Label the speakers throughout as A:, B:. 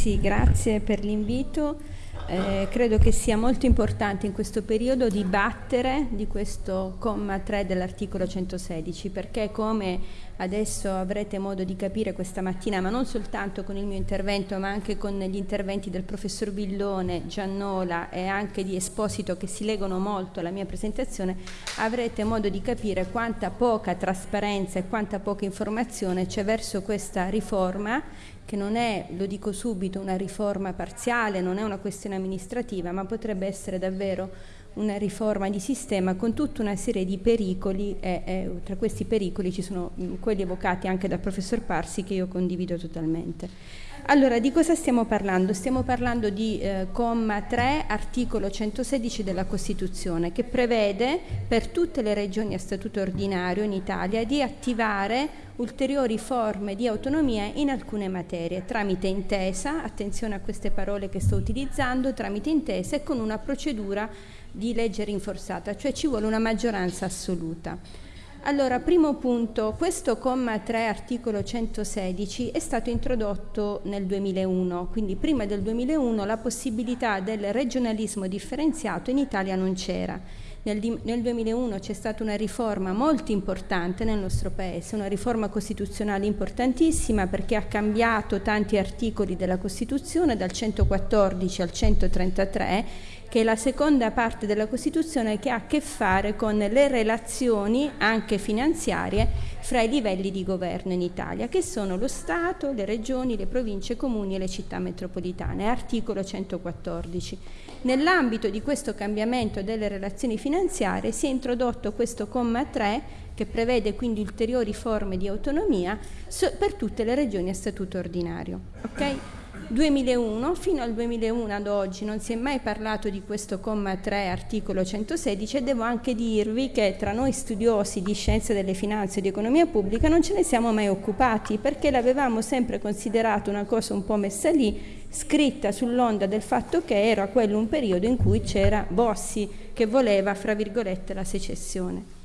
A: Sì, grazie per l'invito. Eh, credo che sia molto importante in questo periodo dibattere di questo comma 3 dell'articolo 116 perché come adesso avrete modo di capire questa mattina, ma non soltanto con il mio intervento ma anche con gli interventi del professor Villone, Giannola e anche di Esposito che si legano molto alla mia presentazione, avrete modo di capire quanta poca trasparenza e quanta poca informazione c'è verso questa riforma che non è, lo dico subito, una riforma parziale, non è una questione amministrativa, ma potrebbe essere davvero una riforma di sistema con tutta una serie di pericoli e, e tra questi pericoli ci sono quelli evocati anche dal professor Parsi che io condivido totalmente. Allora, di cosa stiamo parlando? Stiamo parlando di eh, comma 3, articolo 116 della Costituzione, che prevede per tutte le regioni a statuto ordinario in Italia di attivare ulteriori forme di autonomia in alcune materie, tramite intesa, attenzione a queste parole che sto utilizzando, tramite intesa e con una procedura di legge rinforzata, cioè ci vuole una maggioranza assoluta. Allora, primo punto, questo comma 3 articolo 116 è stato introdotto nel 2001, quindi prima del 2001 la possibilità del regionalismo differenziato in Italia non c'era. Nel, nel 2001 c'è stata una riforma molto importante nel nostro Paese, una riforma costituzionale importantissima perché ha cambiato tanti articoli della Costituzione dal 114 al 133 che è la seconda parte della Costituzione che ha a che fare con le relazioni anche finanziarie fra i livelli di governo in Italia, che sono lo Stato, le regioni, le province, i comuni e le città metropolitane, articolo 114. Nell'ambito di questo cambiamento delle relazioni finanziarie si è introdotto questo comma 3 che prevede quindi ulteriori forme di autonomia per tutte le regioni a statuto ordinario. Okay? 2001, fino al 2001 ad oggi non si è mai parlato di questo comma 3 articolo 116 e devo anche dirvi che tra noi studiosi di scienze delle finanze e di economia pubblica non ce ne siamo mai occupati perché l'avevamo sempre considerato una cosa un po' messa lì, scritta sull'onda del fatto che era quello un periodo in cui c'era Bossi che voleva, fra virgolette, la secessione.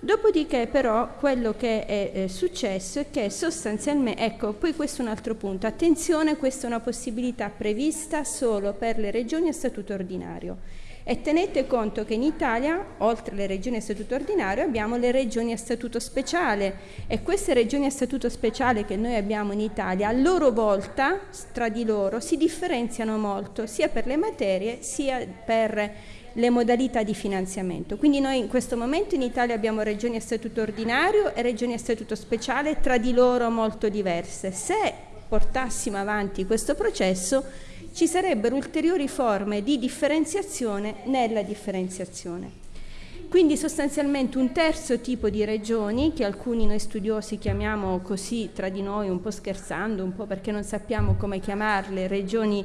A: Dopodiché però quello che è, è successo è che sostanzialmente, ecco, poi questo è un altro punto, attenzione, questa è una possibilità prevista solo per le regioni a statuto ordinario. E tenete conto che in Italia, oltre alle regioni a statuto ordinario, abbiamo le regioni a statuto speciale e queste regioni a statuto speciale che noi abbiamo in Italia, a loro volta, tra di loro, si differenziano molto, sia per le materie sia per le modalità di finanziamento. Quindi noi in questo momento in Italia abbiamo regioni a statuto ordinario e regioni a statuto speciale tra di loro molto diverse. Se portassimo avanti questo processo ci sarebbero ulteriori forme di differenziazione nella differenziazione. Quindi sostanzialmente un terzo tipo di regioni, che alcuni noi studiosi chiamiamo così tra di noi, un po' scherzando, un po' perché non sappiamo come chiamarle, regioni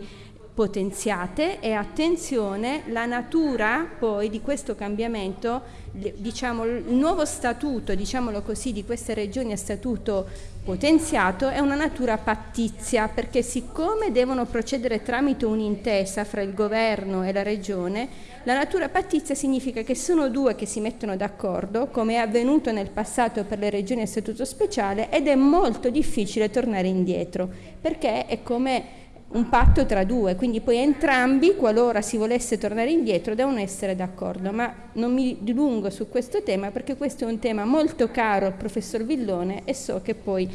A: potenziate e attenzione la natura poi di questo cambiamento diciamo il nuovo statuto diciamolo così di queste regioni a statuto potenziato è una natura pattizia perché siccome devono procedere tramite un'intesa fra il governo e la regione la natura pattizia significa che sono due che si mettono d'accordo come è avvenuto nel passato per le regioni a statuto speciale ed è molto difficile tornare indietro perché è come un patto tra due, quindi poi entrambi, qualora si volesse tornare indietro, devono essere d'accordo, ma non mi dilungo su questo tema perché questo è un tema molto caro al professor Villone e so che poi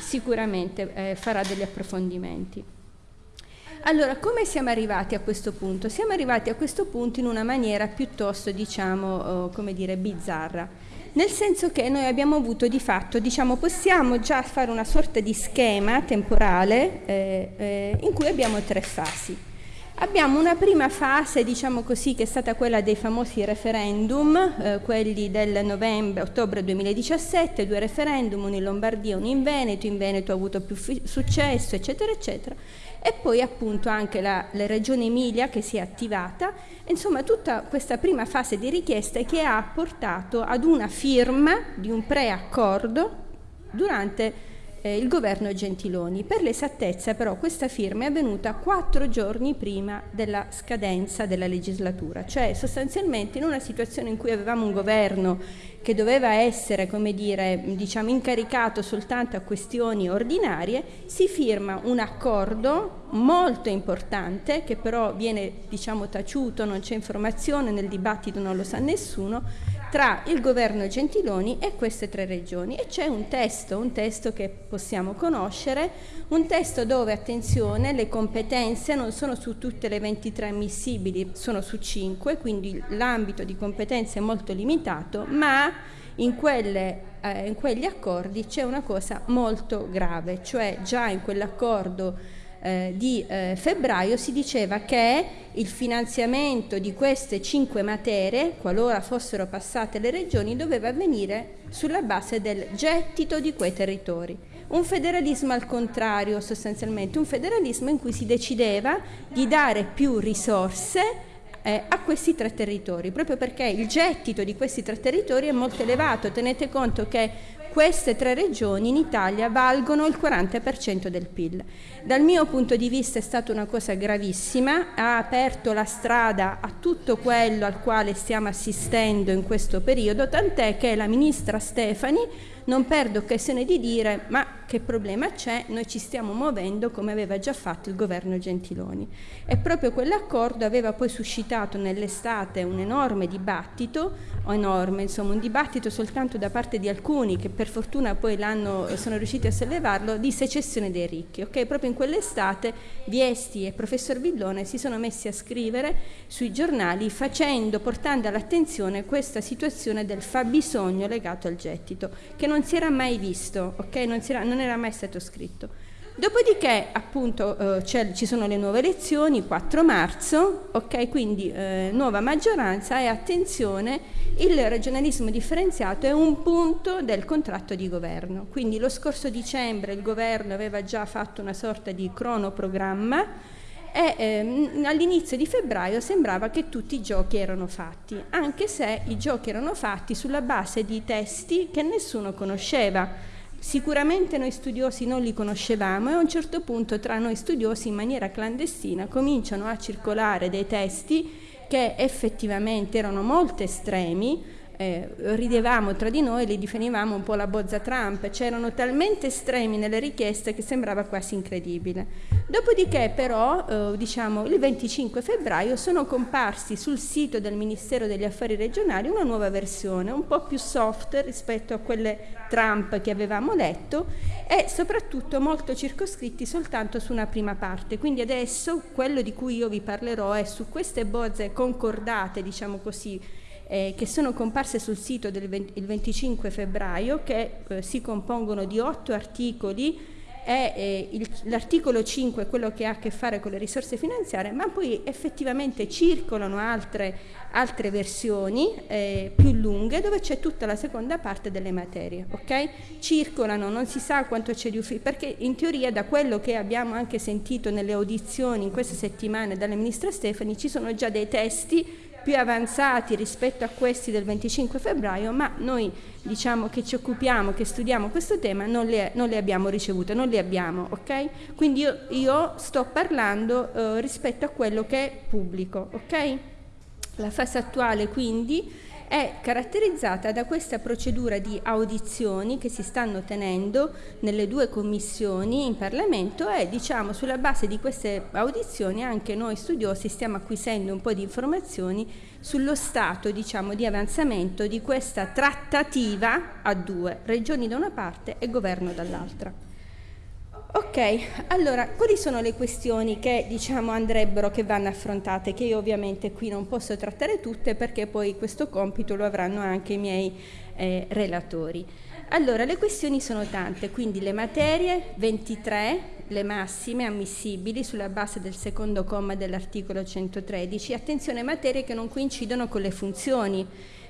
A: sicuramente eh, farà degli approfondimenti. Allora, come siamo arrivati a questo punto? Siamo arrivati a questo punto in una maniera piuttosto, diciamo, oh, come dire, bizzarra nel senso che noi abbiamo avuto di fatto, diciamo, possiamo già fare una sorta di schema temporale eh, eh, in cui abbiamo tre fasi. Abbiamo una prima fase, diciamo così, che è stata quella dei famosi referendum, eh, quelli del novembre, ottobre 2017, due referendum, uno in Lombardia e uno in Veneto, in Veneto ha avuto più successo, eccetera, eccetera e poi appunto anche la, la Regione Emilia che si è attivata, insomma tutta questa prima fase di richieste che ha portato ad una firma di un preaccordo durante eh, il governo Gentiloni. Per l'esattezza però questa firma è avvenuta quattro giorni prima della scadenza della legislatura, cioè sostanzialmente in una situazione in cui avevamo un governo che doveva essere, come dire, diciamo, incaricato soltanto a questioni ordinarie, si firma un accordo molto importante che però viene diciamo, taciuto, non c'è informazione, nel dibattito non lo sa nessuno, tra il governo Gentiloni e queste tre regioni. E c'è un testo, un testo che possiamo conoscere, un testo dove, attenzione, le competenze non sono su tutte le 23 ammissibili, sono su 5, quindi l'ambito di competenze è molto limitato, ma in, quelle, eh, in quegli accordi c'è una cosa molto grave, cioè già in quell'accordo eh, di eh, febbraio si diceva che il finanziamento di queste cinque materie, qualora fossero passate le regioni, doveva avvenire sulla base del gettito di quei territori. Un federalismo al contrario, sostanzialmente, un federalismo in cui si decideva di dare più risorse eh, a questi tre territori, proprio perché il gettito di questi tre territori è molto elevato. Tenete conto che queste tre regioni in Italia valgono il 40% del PIL. Dal mio punto di vista è stata una cosa gravissima, ha aperto la strada a tutto quello al quale stiamo assistendo in questo periodo, tant'è che la ministra Stefani non perde occasione di dire ma che problema c'è, noi ci stiamo muovendo come aveva già fatto il governo Gentiloni. E proprio quell'accordo aveva poi suscitato nell'estate un enorme dibattito, enorme, insomma un dibattito soltanto da parte di alcuni che per fortuna poi sono riusciti a sollevarlo, di secessione dei ricchi. Okay? Proprio in quell'estate Viesti e professor Villone si sono messi a scrivere sui giornali facendo, portando all'attenzione questa situazione del fabbisogno legato al gettito, che non si era mai visto, okay? non, si era, non non era mai stato scritto. Dopodiché appunto eh, ci sono le nuove elezioni, 4 marzo, ok, quindi eh, nuova maggioranza e attenzione, il regionalismo differenziato è un punto del contratto di governo. Quindi lo scorso dicembre il governo aveva già fatto una sorta di cronoprogramma e ehm, all'inizio di febbraio sembrava che tutti i giochi erano fatti, anche se i giochi erano fatti sulla base di testi che nessuno conosceva Sicuramente noi studiosi non li conoscevamo e a un certo punto tra noi studiosi in maniera clandestina cominciano a circolare dei testi che effettivamente erano molto estremi, eh, ridevamo tra di noi, li definivamo un po' la bozza Trump, c'erano talmente estremi nelle richieste che sembrava quasi incredibile. Dopodiché però, eh, diciamo, il 25 febbraio sono comparsi sul sito del Ministero degli Affari Regionali una nuova versione, un po' più soft rispetto a quelle Trump che avevamo letto e soprattutto molto circoscritti soltanto su una prima parte. Quindi adesso quello di cui io vi parlerò è su queste bozze concordate, diciamo così, eh, che sono comparse sul sito del 20, il 25 febbraio, che eh, si compongono di otto articoli è eh, l'articolo 5 quello che ha a che fare con le risorse finanziarie, ma poi effettivamente circolano altre, altre versioni eh, più lunghe dove c'è tutta la seconda parte delle materie. Okay? Circolano, non si sa quanto c'è di ufficio, perché in teoria da quello che abbiamo anche sentito nelle audizioni in queste settimane dalle ministra Stefani ci sono già dei testi più avanzati rispetto a questi del 25 febbraio, ma noi diciamo che ci occupiamo, che studiamo questo tema, non le, non le abbiamo ricevute, non le abbiamo, ok? Quindi io, io sto parlando eh, rispetto a quello che è pubblico, ok? La fase attuale quindi è caratterizzata da questa procedura di audizioni che si stanno tenendo nelle due commissioni in Parlamento e diciamo sulla base di queste audizioni anche noi studiosi stiamo acquisendo un po' di informazioni sullo stato diciamo, di avanzamento di questa trattativa a due, regioni da una parte e governo dall'altra. Ok, allora quali sono le questioni che diciamo andrebbero, che vanno affrontate, che io ovviamente qui non posso trattare tutte perché poi questo compito lo avranno anche i miei eh, relatori. Allora, le questioni sono tante, quindi le materie 23, le massime ammissibili sulla base del secondo comma dell'articolo 113, attenzione materie che non coincidono con le funzioni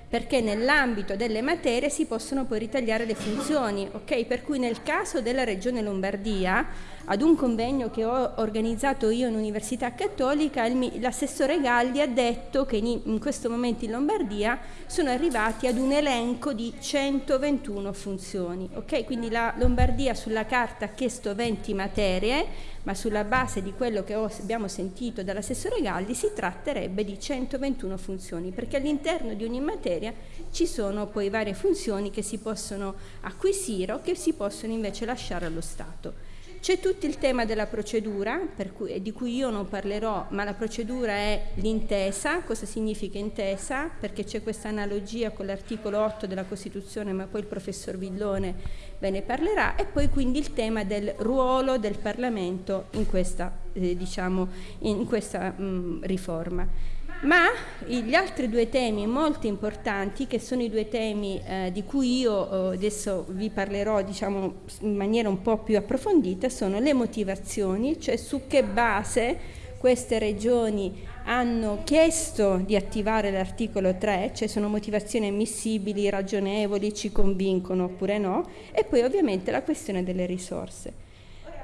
A: perché nell'ambito delle materie si possono poi ritagliare le funzioni, ok? Per cui nel caso della Regione Lombardia, ad un convegno che ho organizzato io in Università Cattolica, l'assessore Galli ha detto che in, in questo momento in Lombardia sono arrivati ad un elenco di 121 funzioni, ok? Quindi la Lombardia sulla carta ha chiesto 20 materie, ma sulla base di quello che abbiamo sentito dall'assessore Galli si tratterebbe di 121 funzioni, perché all'interno di ogni materia ci sono poi varie funzioni che si possono acquisire o che si possono invece lasciare allo Stato. C'è tutto il tema della procedura, cui, di cui io non parlerò, ma la procedura è l'intesa. Cosa significa intesa? Perché c'è questa analogia con l'articolo 8 della Costituzione, ma poi il professor Villone ve ne parlerà. E poi quindi il tema del ruolo del Parlamento in questa, eh, diciamo, in questa mh, riforma. Ma gli altri due temi molto importanti, che sono i due temi eh, di cui io eh, adesso vi parlerò diciamo, in maniera un po' più approfondita, sono le motivazioni, cioè su che base queste regioni hanno chiesto di attivare l'articolo 3, cioè sono motivazioni ammissibili, ragionevoli, ci convincono oppure no, e poi ovviamente la questione delle risorse.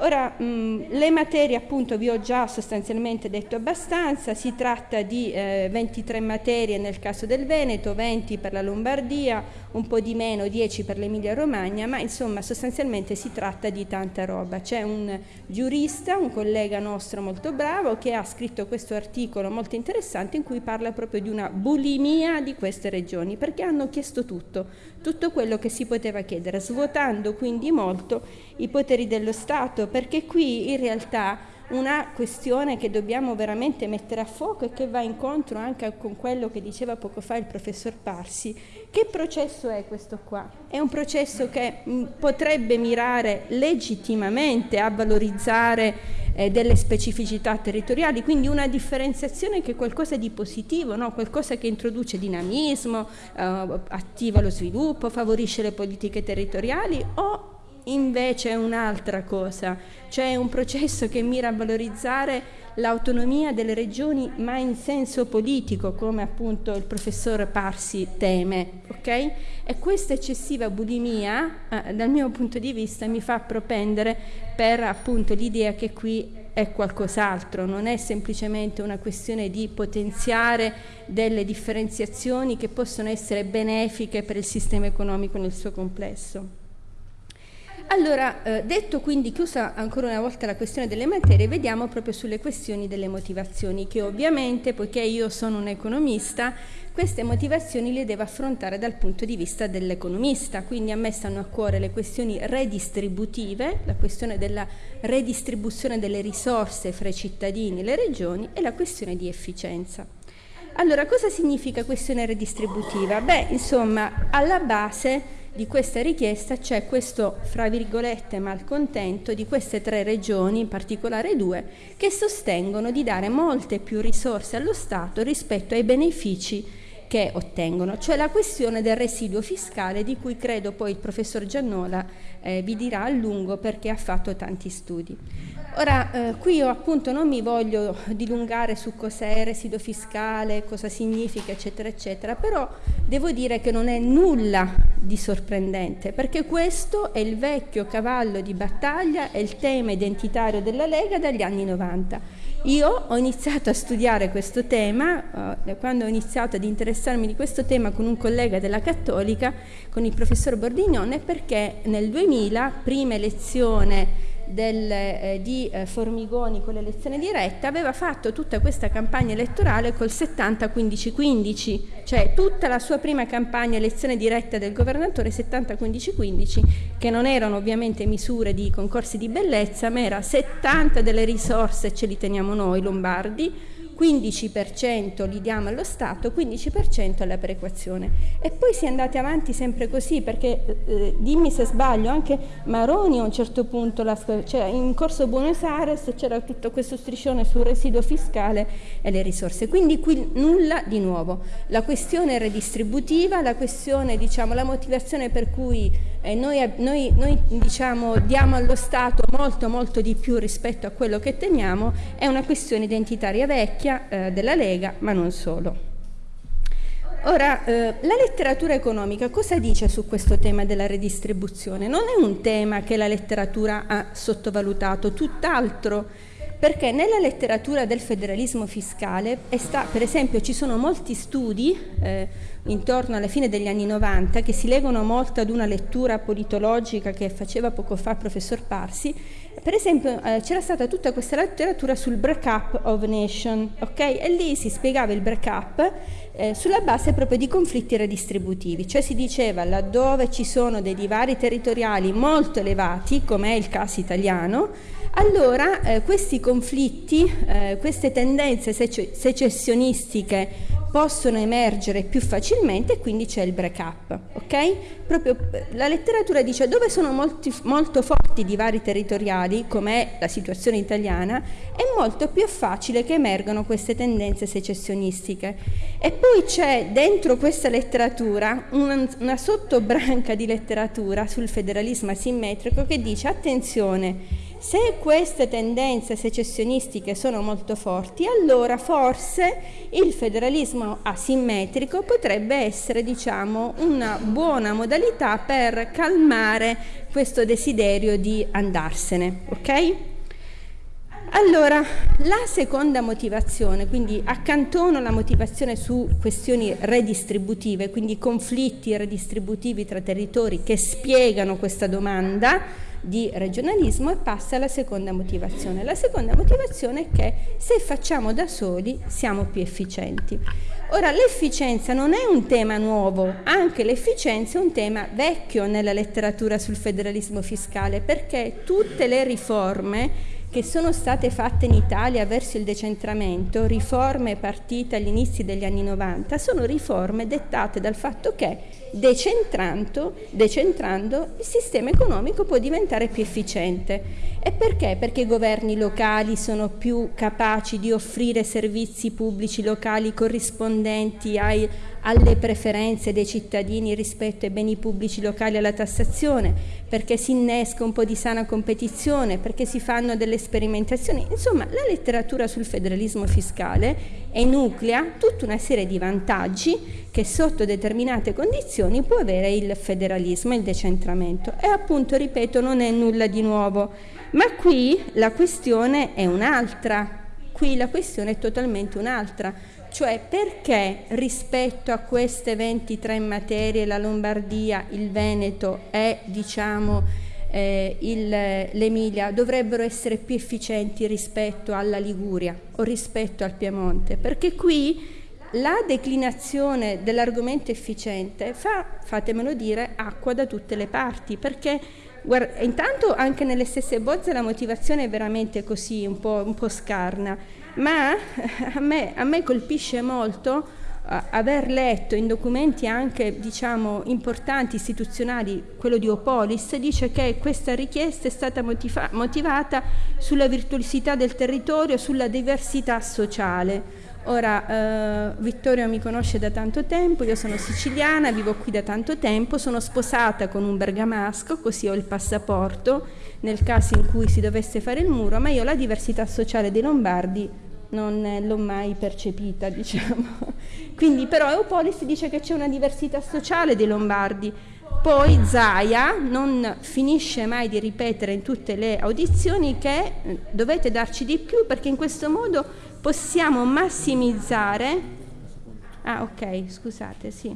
A: Ora, mh, le materie appunto vi ho già sostanzialmente detto abbastanza, si tratta di eh, 23 materie nel caso del Veneto, 20 per la Lombardia, un po' di meno, 10 per l'Emilia Romagna, ma insomma sostanzialmente si tratta di tanta roba. C'è un giurista, un collega nostro molto bravo, che ha scritto questo articolo molto interessante in cui parla proprio di una bulimia di queste regioni, perché hanno chiesto tutto, tutto quello che si poteva chiedere, svuotando quindi molto i poteri dello Stato, perché qui in realtà una questione che dobbiamo veramente mettere a fuoco e che va incontro anche con quello che diceva poco fa il professor Parsi. Che processo è questo qua? È un processo che mh, potrebbe mirare legittimamente a valorizzare eh, delle specificità territoriali, quindi una differenziazione che è qualcosa di positivo, no? qualcosa che introduce dinamismo, eh, attiva lo sviluppo, favorisce le politiche territoriali o invece è un'altra cosa, cioè un processo che mira a valorizzare l'autonomia delle regioni ma in senso politico, come appunto il professor Parsi teme, ok? E questa eccessiva bulimia, eh, dal mio punto di vista, mi fa propendere per appunto l'idea che qui è qualcos'altro, non è semplicemente una questione di potenziare delle differenziazioni che possono essere benefiche per il sistema economico nel suo complesso. Allora, eh, detto quindi chiusa ancora una volta la questione delle materie, vediamo proprio sulle questioni delle motivazioni, che ovviamente, poiché io sono un economista, queste motivazioni le devo affrontare dal punto di vista dell'economista, quindi a me stanno a cuore le questioni redistributive, la questione della redistribuzione delle risorse fra i cittadini e le regioni e la questione di efficienza. Allora, cosa significa questione redistributiva? Beh, insomma, alla base di questa richiesta c'è questo, fra virgolette, malcontento di queste tre regioni, in particolare due, che sostengono di dare molte più risorse allo Stato rispetto ai benefici che ottengono, cioè la questione del residuo fiscale di cui credo poi il professor Giannola eh, vi dirà a lungo perché ha fatto tanti studi. Ora, eh, qui io appunto non mi voglio dilungare su cos'è residuo fiscale, cosa significa, eccetera, eccetera, però devo dire che non è nulla di sorprendente, perché questo è il vecchio cavallo di battaglia, è il tema identitario della Lega dagli anni 90. Io ho iniziato a studiare questo tema, eh, quando ho iniziato ad interessarmi di questo tema con un collega della Cattolica, con il professor Bordignone, perché nel 2000, prima elezione del, eh, di eh, Formigoni con l'elezione diretta aveva fatto tutta questa campagna elettorale col 70-15-15, cioè tutta la sua prima campagna elezione diretta del governatore 70-15-15, che non erano ovviamente misure di concorsi di bellezza, ma era 70 delle risorse ce li teniamo noi lombardi, 15% li diamo allo Stato, 15% alla perequazione. E poi si è andati avanti sempre così, perché eh, dimmi se sbaglio, anche Maroni a un certo punto, la, cioè in Corso Buenos Aires c'era tutto questo striscione sul residuo fiscale e le risorse. Quindi qui nulla di nuovo. La questione redistributiva, la questione, diciamo, la motivazione per cui eh, noi, noi, noi diciamo, diamo allo Stato molto molto di più rispetto a quello che teniamo, è una questione identitaria vecchia eh, della Lega, ma non solo. Ora, eh, la letteratura economica cosa dice su questo tema della redistribuzione? Non è un tema che la letteratura ha sottovalutato, tutt'altro perché nella letteratura del federalismo fiscale, sta, per esempio, ci sono molti studi eh, intorno alla fine degli anni 90 che si legano molto ad una lettura politologica che faceva poco fa il professor Parsi. Per esempio, eh, c'era stata tutta questa letteratura sul break-up of nation, ok? E lì si spiegava il break-up eh, sulla base proprio di conflitti redistributivi, cioè si diceva laddove ci sono dei divari territoriali molto elevati, come è il caso italiano, allora eh, questi conflitti, eh, queste tendenze secessionistiche possono emergere più facilmente e quindi c'è il break up. Okay? Proprio, eh, la letteratura dice dove sono molti, molto forti divari territoriali, come è la situazione italiana, è molto più facile che emergano queste tendenze secessionistiche. E poi c'è dentro questa letteratura una, una sottobranca di letteratura sul federalismo asimmetrico che dice attenzione, se queste tendenze secessionistiche sono molto forti, allora forse il federalismo asimmetrico potrebbe essere diciamo, una buona modalità per calmare questo desiderio di andarsene. Okay? Allora, la seconda motivazione, quindi accantono la motivazione su questioni redistributive, quindi conflitti redistributivi tra territori che spiegano questa domanda, di regionalismo e passa alla seconda motivazione. La seconda motivazione è che se facciamo da soli siamo più efficienti. Ora l'efficienza non è un tema nuovo, anche l'efficienza è un tema vecchio nella letteratura sul federalismo fiscale perché tutte le riforme che sono state fatte in Italia verso il decentramento, riforme partite agli inizi degli anni 90, sono riforme dettate dal fatto che decentrando, il sistema economico può diventare più efficiente. E perché? Perché i governi locali sono più capaci di offrire servizi pubblici locali corrispondenti ai, alle preferenze dei cittadini rispetto ai beni pubblici locali e alla tassazione, perché si innesca un po' di sana competizione, perché si fanno delle sperimentazioni. Insomma, la letteratura sul federalismo fiscale enuclea tutta una serie di vantaggi che sotto determinate condizioni può avere il federalismo, il decentramento. E appunto, ripeto, non è nulla di nuovo. Ma qui la questione è un'altra. Qui la questione è totalmente un'altra. Cioè perché rispetto a queste 23 materie la Lombardia, il Veneto e diciamo eh, l'Emilia dovrebbero essere più efficienti rispetto alla Liguria o rispetto al Piemonte? Perché qui la declinazione dell'argomento efficiente fa, fatemelo dire, acqua da tutte le parti, perché guarda, intanto anche nelle stesse bozze la motivazione è veramente così, un po', un po scarna, ma a me, a me colpisce molto uh, aver letto in documenti anche diciamo, importanti istituzionali, quello di Opolis, dice che questa richiesta è stata motiva motivata sulla virtuosità del territorio, sulla diversità sociale. Ora, eh, Vittorio mi conosce da tanto tempo, io sono siciliana, vivo qui da tanto tempo, sono sposata con un bergamasco, così ho il passaporto nel caso in cui si dovesse fare il muro, ma io la diversità sociale dei Lombardi non l'ho mai percepita, diciamo. Quindi però Eupolis dice che c'è una diversità sociale dei Lombardi. Poi Zaia non finisce mai di ripetere in tutte le audizioni che eh, dovete darci di più perché in questo modo possiamo massimizzare, ah ok, scusate, sì,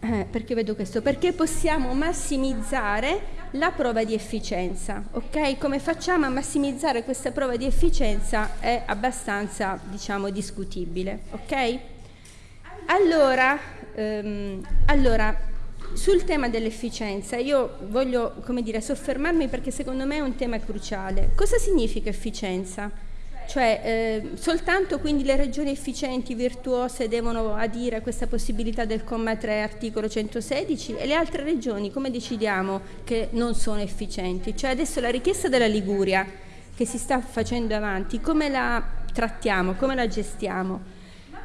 A: eh, perché vedo questo, perché possiamo massimizzare la prova di efficienza, ok? Come facciamo a massimizzare questa prova di efficienza è abbastanza, diciamo, discutibile, ok? Allora, ehm, allora sul tema dell'efficienza io voglio, come dire, soffermarmi perché secondo me è un tema cruciale. Cosa significa efficienza? Cioè eh, soltanto quindi le regioni efficienti, virtuose devono adire a questa possibilità del comma 3 articolo 116 e le altre regioni come decidiamo che non sono efficienti? Cioè adesso la richiesta della Liguria che si sta facendo avanti, come la trattiamo, come la gestiamo?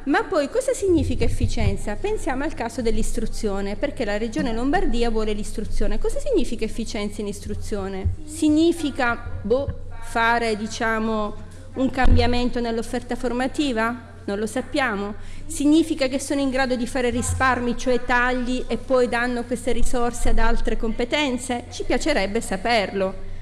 A: Ma poi cosa significa efficienza? Pensiamo al caso dell'istruzione, perché la regione Lombardia vuole l'istruzione. Cosa significa efficienza in istruzione? Significa boh, fare diciamo un cambiamento nell'offerta formativa? Non lo sappiamo. Significa che sono in grado di fare risparmi, cioè tagli, e poi danno queste risorse ad altre competenze? Ci piacerebbe saperlo.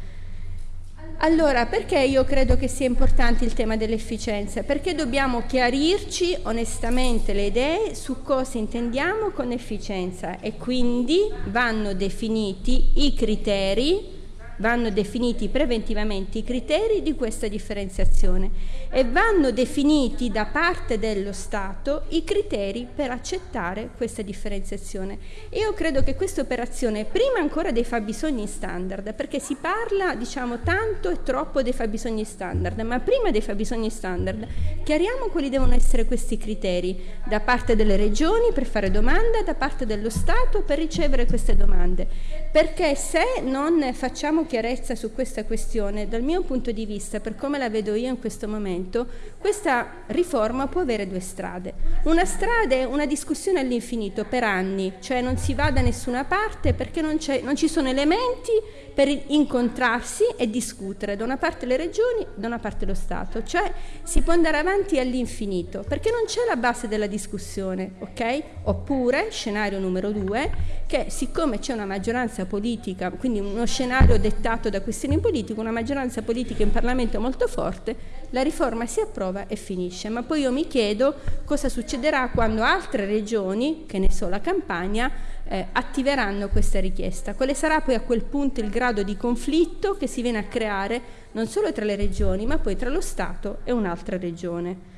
A: Allora, perché io credo che sia importante il tema dell'efficienza? Perché dobbiamo chiarirci onestamente le idee su cosa intendiamo con efficienza e quindi vanno definiti i criteri vanno definiti preventivamente i criteri di questa differenziazione e vanno definiti da parte dello Stato i criteri per accettare questa differenziazione. Io credo che questa operazione, prima ancora dei fabbisogni standard, perché si parla diciamo tanto e troppo dei fabbisogni standard, ma prima dei fabbisogni standard chiariamo quali devono essere questi criteri da parte delle regioni per fare domanda, da parte dello Stato per ricevere queste domande, perché se non facciamo chiarezza su questa questione, dal mio punto di vista, per come la vedo io in questo momento, questa riforma può avere due strade. Una strada è una discussione all'infinito per anni, cioè non si va da nessuna parte perché non, non ci sono elementi per incontrarsi e discutere, da una parte le regioni, da una parte lo Stato, cioè si può andare avanti all'infinito perché non c'è la base della discussione, ok? Oppure, scenario numero due, che siccome c'è una maggioranza politica, quindi uno scenario dettato da questioni politiche, una maggioranza politica in Parlamento molto forte, la riforma si approva e finisce. Ma poi io mi chiedo cosa succederà quando altre regioni, che ne so la Campania, eh, attiveranno questa richiesta. Quale sarà poi a quel punto il grado di conflitto che si viene a creare non solo tra le regioni, ma poi tra lo Stato e un'altra regione.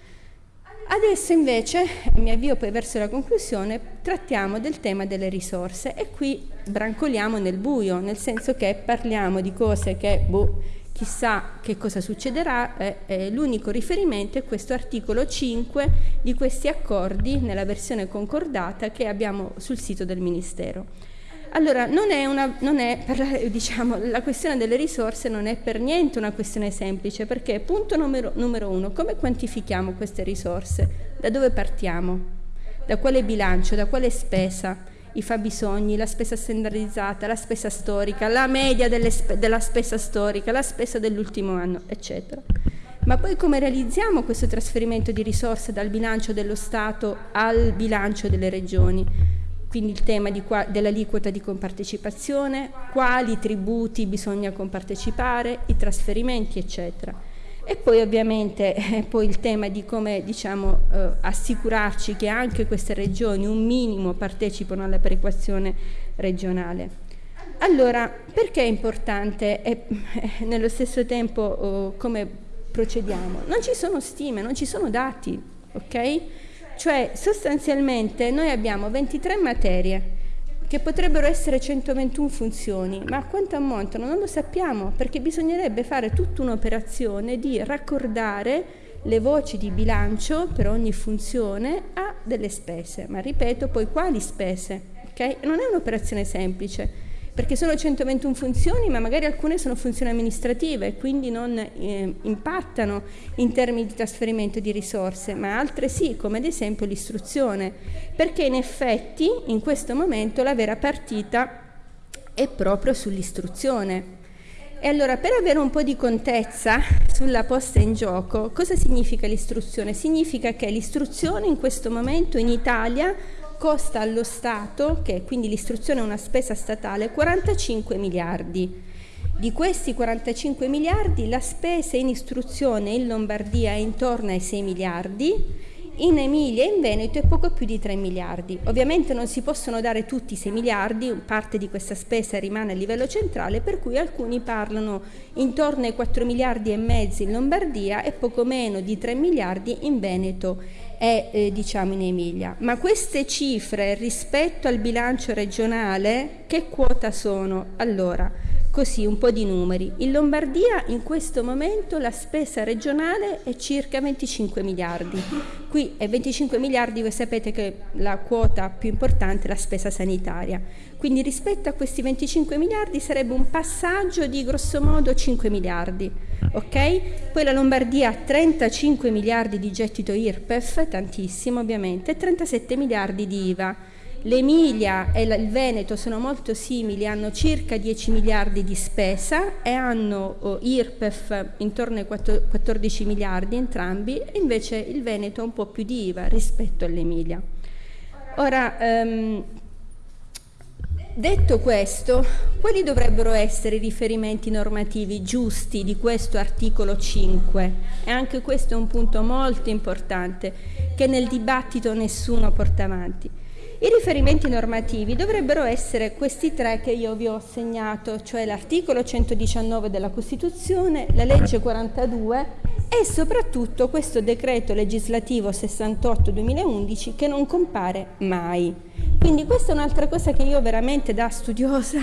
A: Adesso invece, mi avvio poi verso la conclusione, trattiamo del tema delle risorse e qui brancoliamo nel buio, nel senso che parliamo di cose che boh, chissà che cosa succederà, eh, eh, l'unico riferimento è questo articolo 5 di questi accordi nella versione concordata che abbiamo sul sito del Ministero. Allora, non è una, non è per, diciamo, la questione delle risorse non è per niente una questione semplice, perché punto numero, numero uno, come quantifichiamo queste risorse? Da dove partiamo? Da quale bilancio? Da quale spesa? i fabbisogni, la spesa standardizzata, la spesa storica, la media spe della spesa storica, la spesa dell'ultimo anno, eccetera. Ma poi come realizziamo questo trasferimento di risorse dal bilancio dello Stato al bilancio delle regioni? Quindi il tema dell'aliquota di compartecipazione, quali tributi bisogna compartecipare, i trasferimenti, eccetera. E poi ovviamente eh, poi il tema di come diciamo, eh, assicurarci che anche queste regioni un minimo partecipano alla perequazione regionale. Allora, perché è importante e eh, nello stesso tempo oh, come procediamo? Non ci sono stime, non ci sono dati, ok? Cioè sostanzialmente noi abbiamo 23 materie che potrebbero essere 121 funzioni, ma a quanto ammontano non lo sappiamo perché bisognerebbe fare tutta un'operazione di raccordare le voci di bilancio per ogni funzione a delle spese, ma ripeto poi quali spese, okay? Non è un'operazione semplice perché sono 121 funzioni, ma magari alcune sono funzioni amministrative e quindi non eh, impattano in termini di trasferimento di risorse, ma altre sì, come ad esempio l'istruzione, perché in effetti in questo momento la vera partita è proprio sull'istruzione. E allora per avere un po' di contezza sulla posta in gioco, cosa significa l'istruzione? Significa che l'istruzione in questo momento in Italia costa allo Stato, che quindi l'istruzione è una spesa statale, 45 miliardi. Di questi 45 miliardi la spesa in istruzione in Lombardia è intorno ai 6 miliardi, in Emilia e in Veneto è poco più di 3 miliardi. Ovviamente non si possono dare tutti i 6 miliardi, parte di questa spesa rimane a livello centrale, per cui alcuni parlano intorno ai 4 miliardi e mezzo in Lombardia e poco meno di 3 miliardi in Veneto e eh, diciamo in Emilia. Ma queste cifre rispetto al bilancio regionale che quota sono? Allora, Così un po' di numeri. In Lombardia in questo momento la spesa regionale è circa 25 miliardi. Qui è 25 miliardi, voi sapete che la quota più importante è la spesa sanitaria. Quindi rispetto a questi 25 miliardi sarebbe un passaggio di grosso modo 5 miliardi. Okay? Poi la Lombardia ha 35 miliardi di gettito IRPEF, tantissimo ovviamente, e 37 miliardi di IVA L'Emilia e il Veneto sono molto simili, hanno circa 10 miliardi di spesa e hanno oh, IRPEF intorno ai 14 miliardi entrambi, invece il Veneto ha un po' più di IVA rispetto all'Emilia. Ora, ehm, detto questo, quali dovrebbero essere i riferimenti normativi giusti di questo articolo 5? E anche questo è un punto molto importante che nel dibattito nessuno porta avanti. I riferimenti normativi dovrebbero essere questi tre che io vi ho segnato, cioè l'articolo 119 della Costituzione, la legge 42 e soprattutto questo decreto legislativo 68-2011 che non compare mai. Quindi questa è un'altra cosa che io veramente da studiosa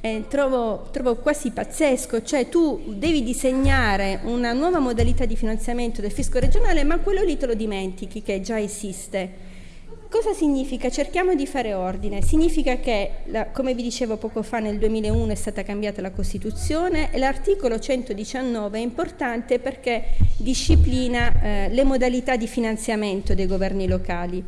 A: eh, trovo, trovo, quasi pazzesco, cioè tu devi disegnare una nuova modalità di finanziamento del fisco regionale ma quello lì te lo dimentichi che già esiste. Cosa significa? Cerchiamo di fare ordine. Significa che, come vi dicevo poco fa, nel 2001 è stata cambiata la Costituzione e l'articolo 119 è importante perché disciplina eh, le modalità di finanziamento dei governi locali.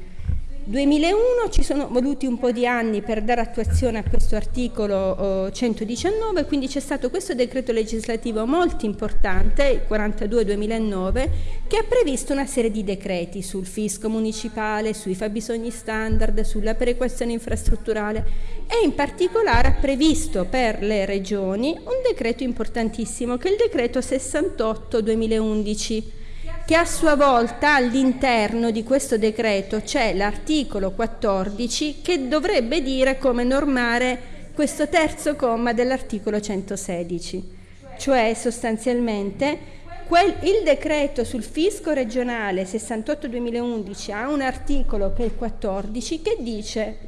A: 2001 ci sono voluti un po' di anni per dare attuazione a questo articolo 119, quindi c'è stato questo decreto legislativo molto importante, il 42-2009, che ha previsto una serie di decreti sul fisco municipale, sui fabbisogni standard, sulla perequazione infrastrutturale e in particolare ha previsto per le regioni un decreto importantissimo che è il decreto 68-2011 che a sua volta all'interno di questo decreto c'è l'articolo 14 che dovrebbe dire come normare questo terzo comma dell'articolo 116, cioè sostanzialmente quel, il decreto sul fisco regionale 68-2011 ha un articolo che è il 14 che dice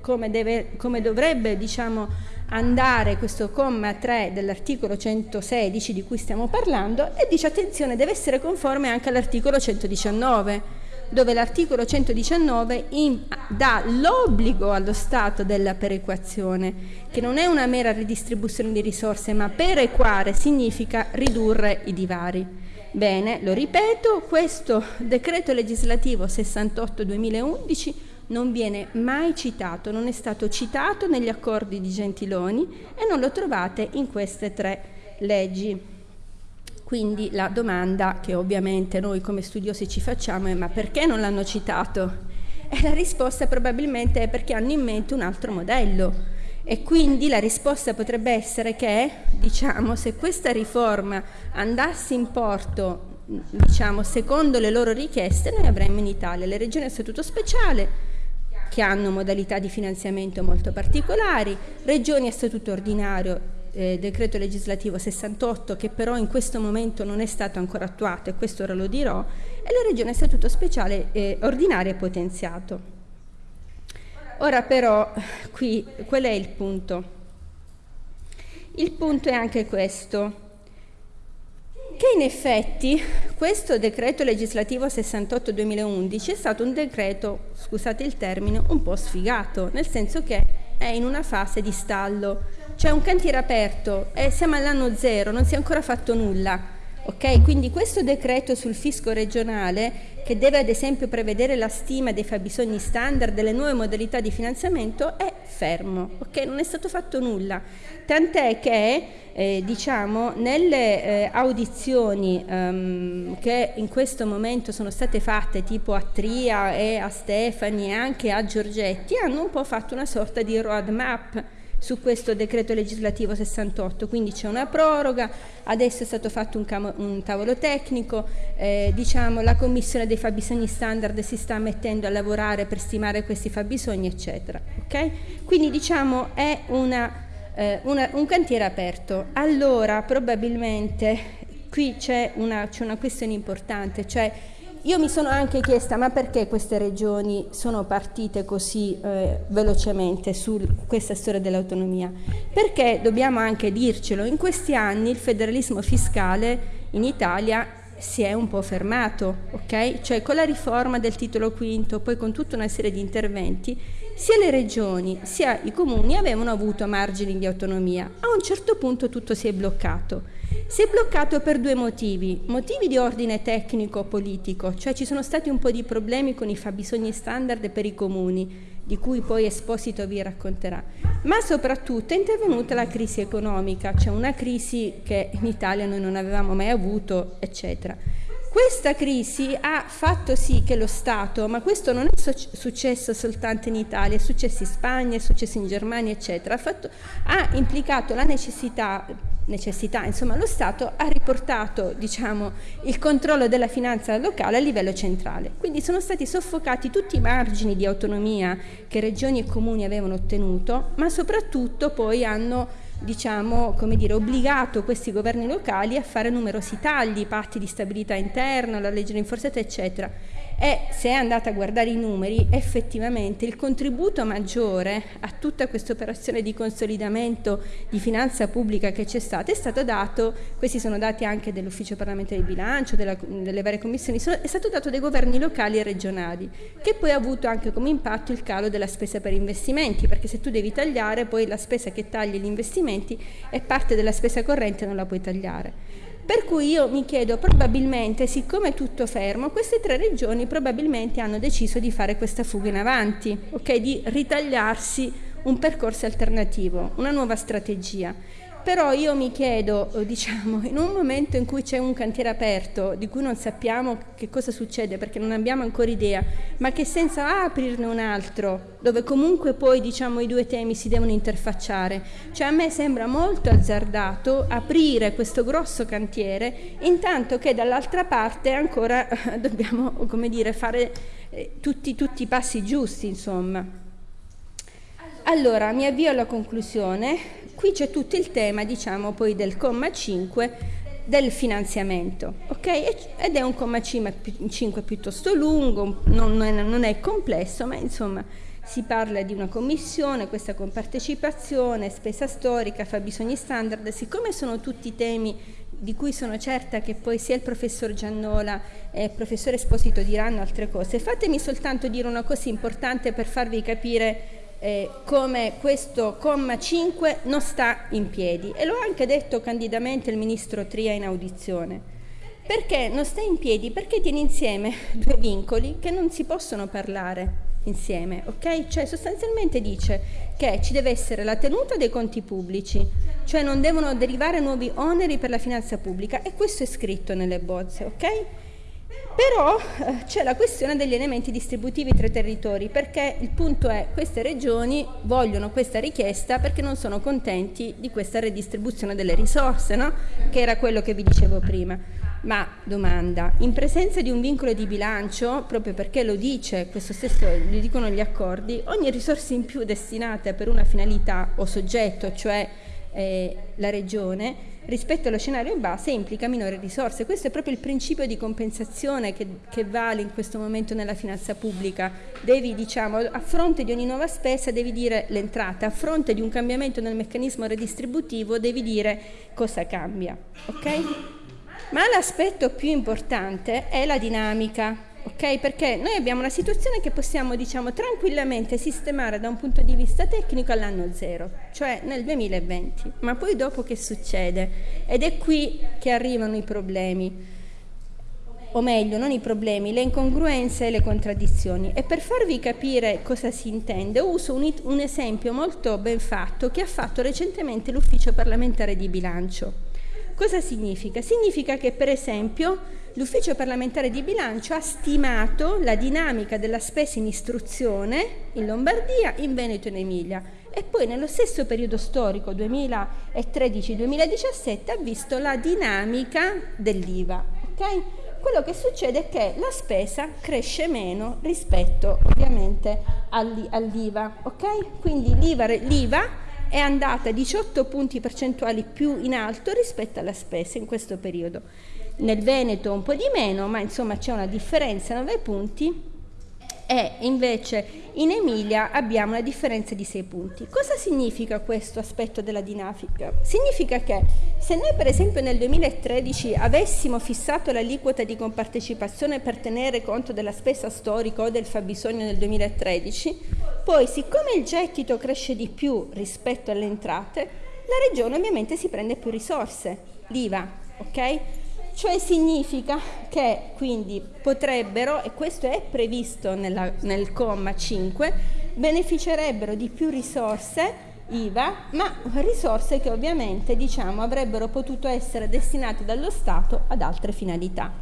A: come, deve, come dovrebbe diciamo, andare questo comma 3 dell'articolo 116 di cui stiamo parlando e dice attenzione deve essere conforme anche all'articolo 119 dove l'articolo 119 in, dà l'obbligo allo Stato della perequazione, che non è una mera ridistribuzione di risorse, ma perequare significa ridurre i divari. Bene, lo ripeto, questo decreto legislativo 68-2011 non viene mai citato, non è stato citato negli accordi di Gentiloni e non lo trovate in queste tre leggi. Quindi la domanda che ovviamente noi come studiosi ci facciamo è ma perché non l'hanno citato? E la risposta probabilmente è perché hanno in mente un altro modello e quindi la risposta potrebbe essere che, diciamo, se questa riforma andasse in porto, diciamo, secondo le loro richieste, noi avremmo in Italia le regioni a statuto speciale, che hanno modalità di finanziamento molto particolari, regioni a statuto ordinario eh, decreto legislativo 68 che però in questo momento non è stato ancora attuato e questo ora lo dirò e la regione statuto speciale eh, ordinario e potenziato. Ora però qui qual è il punto? Il punto è anche questo che in effetti questo decreto legislativo 68-2011 è stato un decreto, scusate il termine, un po' sfigato, nel senso che è in una fase di stallo. C'è un cantiere aperto e siamo all'anno zero, non si è ancora fatto nulla. Okay? Quindi questo decreto sul fisco regionale, che deve ad esempio prevedere la stima dei fabbisogni standard delle nuove modalità di finanziamento, è fermo, okay? non è stato fatto nulla. Tant'è che eh, diciamo, nelle eh, audizioni ehm, che in questo momento sono state fatte tipo a Tria e a Stefani e anche a Giorgetti, hanno un po' fatto una sorta di roadmap su questo decreto legislativo 68, quindi c'è una proroga, adesso è stato fatto un, un tavolo tecnico, eh, diciamo, la commissione dei fabbisogni standard si sta mettendo a lavorare per stimare questi fabbisogni eccetera. Okay? Quindi diciamo è una, eh, una, un cantiere aperto. Allora probabilmente qui c'è una, una questione importante, cioè io mi sono anche chiesta ma perché queste regioni sono partite così eh, velocemente su questa storia dell'autonomia? Perché dobbiamo anche dircelo, in questi anni il federalismo fiscale in Italia si è un po' fermato, ok? Cioè con la riforma del titolo quinto, poi con tutta una serie di interventi, sia le regioni sia i comuni avevano avuto margini di autonomia. A un certo punto tutto si è bloccato. Si è bloccato per due motivi, motivi di ordine tecnico-politico, cioè ci sono stati un po' di problemi con i fabbisogni standard per i comuni di cui poi Esposito vi racconterà, ma soprattutto è intervenuta la crisi economica, cioè una crisi che in Italia noi non avevamo mai avuto, eccetera. Questa crisi ha fatto sì che lo Stato, ma questo non è successo soltanto in Italia, è successo in Spagna, è successo in Germania, eccetera, ha, fatto, ha implicato la necessità, necessità, insomma lo Stato ha riportato diciamo, il controllo della finanza locale a livello centrale. Quindi sono stati soffocati tutti i margini di autonomia che regioni e comuni avevano ottenuto, ma soprattutto poi hanno diciamo, come dire, obbligato questi governi locali a fare numerosi tagli, patti di stabilità interna, la legge rinforzata, eccetera e se è andata a guardare i numeri effettivamente il contributo maggiore a tutta questa operazione di consolidamento di finanza pubblica che c'è stata è stato dato, questi sono dati anche dell'ufficio parlamentare di bilancio, della, delle varie commissioni, sono, è stato dato dai governi locali e regionali che poi ha avuto anche come impatto il calo della spesa per investimenti perché se tu devi tagliare poi la spesa che tagli gli investimenti è parte della spesa corrente non la puoi tagliare. Per cui io mi chiedo, probabilmente, siccome è tutto fermo, queste tre regioni probabilmente hanno deciso di fare questa fuga in avanti, okay? di ritagliarsi un percorso alternativo, una nuova strategia. Però io mi chiedo, eh, diciamo, in un momento in cui c'è un cantiere aperto, di cui non sappiamo che cosa succede perché non abbiamo ancora idea, ma che senza aprirne un altro, dove comunque poi diciamo, i due temi si devono interfacciare, cioè a me sembra molto azzardato aprire questo grosso cantiere intanto che dall'altra parte ancora dobbiamo, come dire, fare eh, tutti, tutti i passi giusti, insomma. Allora, mi avvio alla conclusione qui c'è tutto il tema, diciamo, poi del comma 5 del finanziamento, ok? Ed è un comma 5 piuttosto lungo, non è, non è complesso, ma insomma si parla di una commissione, questa compartecipazione, spesa storica, fabbisogni standard, siccome sono tutti temi di cui sono certa che poi sia il professor Giannola e il professore Esposito diranno altre cose, fatemi soltanto dire una cosa importante per farvi capire eh, come questo comma 5 non sta in piedi e l'ho anche detto candidamente il ministro Tria in audizione. Perché non sta in piedi? Perché tiene insieme due vincoli che non si possono parlare insieme, ok? Cioè sostanzialmente dice che ci deve essere la tenuta dei conti pubblici, cioè non devono derivare nuovi oneri per la finanza pubblica e questo è scritto nelle bozze, ok? Però eh, c'è la questione degli elementi distributivi tra i territori, perché il punto è che queste regioni vogliono questa richiesta perché non sono contenti di questa redistribuzione delle risorse, no? che era quello che vi dicevo prima. Ma domanda, in presenza di un vincolo di bilancio, proprio perché lo dice, questo stesso lo dicono gli accordi, ogni risorsa in più destinata per una finalità o soggetto, cioè eh, la regione, rispetto allo scenario base implica minori risorse. Questo è proprio il principio di compensazione che, che vale in questo momento nella finanza pubblica. Devi, diciamo, a fronte di ogni nuova spesa devi dire l'entrata, a fronte di un cambiamento nel meccanismo redistributivo devi dire cosa cambia. Okay? Ma l'aspetto più importante è la dinamica ok? Perché noi abbiamo una situazione che possiamo, diciamo, tranquillamente sistemare da un punto di vista tecnico all'anno zero, cioè nel 2020. Ma poi dopo che succede? Ed è qui che arrivano i problemi, o meglio, non i problemi, le incongruenze e le contraddizioni. E per farvi capire cosa si intende, uso un, un esempio molto ben fatto che ha fatto recentemente l'Ufficio parlamentare di bilancio. Cosa significa? Significa che per esempio l'Ufficio parlamentare di bilancio ha stimato la dinamica della spesa in istruzione in Lombardia, in Veneto e in Emilia e poi nello stesso periodo storico 2013-2017 ha visto la dinamica dell'IVA. Okay? Quello che succede è che la spesa cresce meno rispetto ovviamente all'IVA. Okay? Quindi l'IVA è andata 18 punti percentuali più in alto rispetto alla spesa in questo periodo. Nel Veneto un po' di meno, ma insomma c'è una differenza 9 punti e invece in Emilia abbiamo una differenza di 6 punti. Cosa significa questo aspetto della dinamica? Significa che se noi per esempio nel 2013 avessimo fissato l'aliquota di compartecipazione per tenere conto della spesa storica o del fabbisogno nel 2013, poi siccome il gettito cresce di più rispetto alle entrate, la regione ovviamente si prende più risorse, l'IVA, ok? Cioè significa che quindi potrebbero, e questo è previsto nella, nel comma 5, beneficerebbero di più risorse IVA, ma risorse che ovviamente diciamo, avrebbero potuto essere destinate dallo Stato ad altre finalità.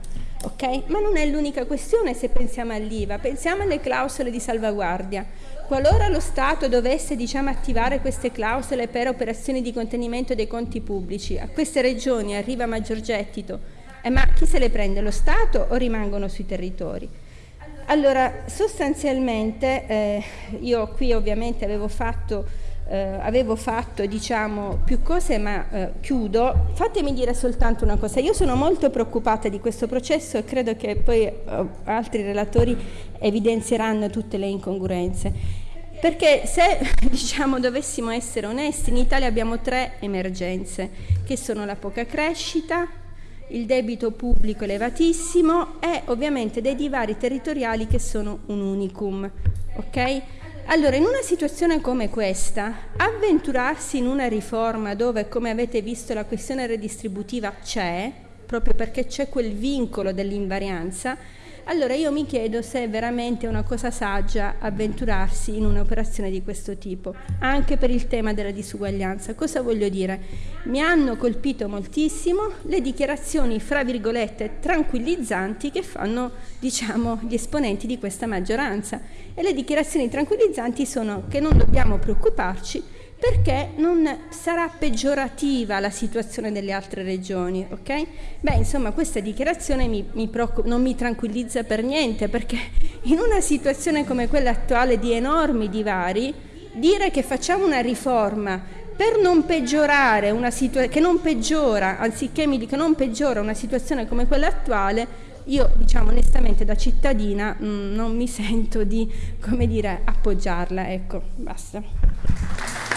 A: Okay? Ma non è l'unica questione se pensiamo all'IVA, pensiamo alle clausole di salvaguardia. Qualora lo Stato dovesse diciamo, attivare queste clausole per operazioni di contenimento dei conti pubblici, a queste regioni arriva maggior gettito, eh, ma chi se le prende? Lo Stato o rimangono sui territori? Allora, sostanzialmente, eh, io qui ovviamente avevo fatto eh, avevo fatto diciamo, più cose ma eh, chiudo, fatemi dire soltanto una cosa, io sono molto preoccupata di questo processo e credo che poi eh, altri relatori evidenzieranno tutte le incongruenze. Perché se diciamo, dovessimo essere onesti, in Italia abbiamo tre emergenze, che sono la poca crescita, il debito pubblico elevatissimo e ovviamente dei divari territoriali che sono un unicum. Okay? Allora, in una situazione come questa, avventurarsi in una riforma dove, come avete visto, la questione redistributiva c'è, proprio perché c'è quel vincolo dell'invarianza, allora io mi chiedo se è veramente una cosa saggia avventurarsi in un'operazione di questo tipo, anche per il tema della disuguaglianza. Cosa voglio dire? Mi hanno colpito moltissimo le dichiarazioni, fra virgolette, tranquillizzanti che fanno, diciamo, gli esponenti di questa maggioranza. E le dichiarazioni tranquillizzanti sono che non dobbiamo preoccuparci perché non sarà peggiorativa la situazione delle altre regioni, ok? Beh, insomma, questa dichiarazione mi, mi non mi tranquillizza per niente, perché in una situazione come quella attuale di enormi divari, dire che facciamo una riforma per non peggiorare una situazione, che non peggiora, anziché mi dica non peggiora una situazione come quella attuale, io diciamo onestamente da cittadina mh, mm, non mi sento di, come dire, appoggiarla, ecco, basta.